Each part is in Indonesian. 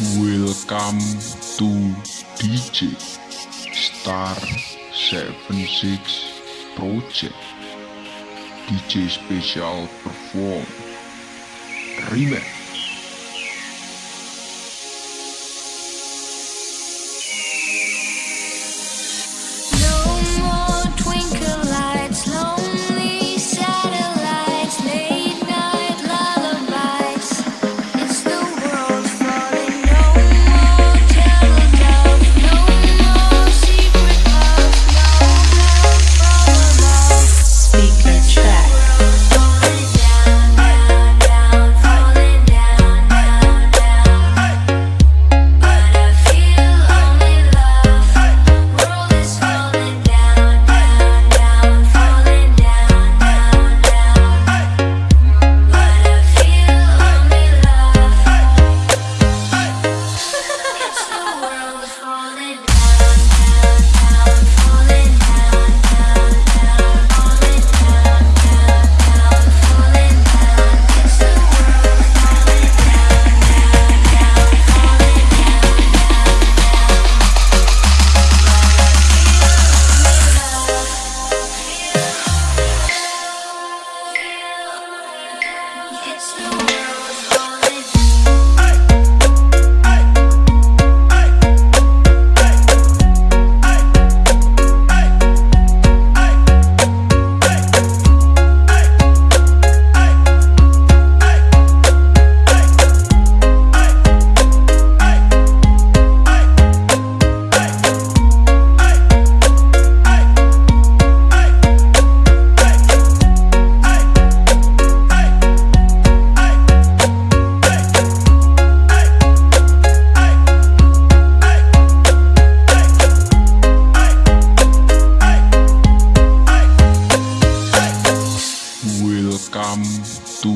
Welcome to DJ Star 76 Project. DJ Special Perform Remix. That's the. to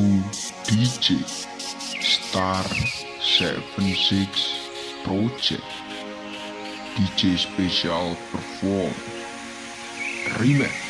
DJ Star 76 Project DJ Special Perform Remix.